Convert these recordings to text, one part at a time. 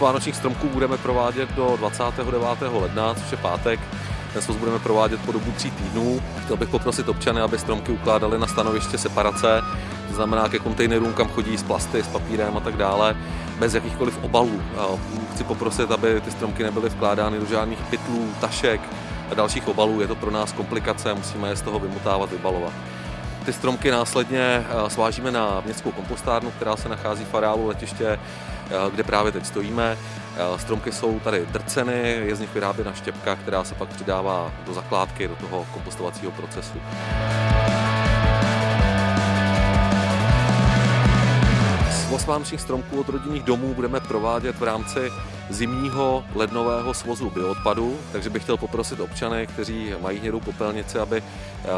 vánočních stromků budeme provádět do 29. ledna, což je pátek. Ten svoz budeme provádět po dobu tří týdnů. Chtěl bych poprosit občany, aby stromky ukládali na stanoviště separace, to znamená ke kontejnerům, kam chodí s plasty, s papírem a tak dále, bez jakýchkoliv obalů. Chci poprosit, aby ty stromky nebyly vkládány do žádných pytlů, tašek a dalších obalů. Je to pro nás komplikace, musíme je z toho vymutávat, vybalovat. Ty stromky následně svážíme na městskou kompostárnu, která se nachází v areálu letiště, kde právě teď stojíme. Stromky jsou tady drceny, je z nich vyráběna štěpka, která se pak přidává do zakládky, do toho kompostovacího procesu. Svoz vánočních stromků od rodinných domů budeme provádět v rámci zimního lednového svozu bioodpadu, takže bych chtěl poprosit občany, kteří mají hnědou popelnici, aby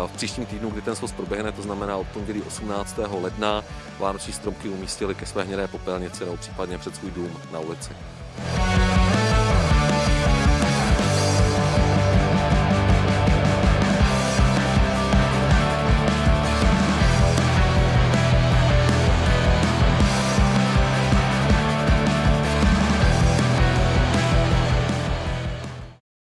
v příštím týdnu, kdy ten svoz proběhne, to znamená od pondělí 18. ledna, vánoční stromky umístili ke své hnědé popelnici nebo případně před svůj dům na ulici.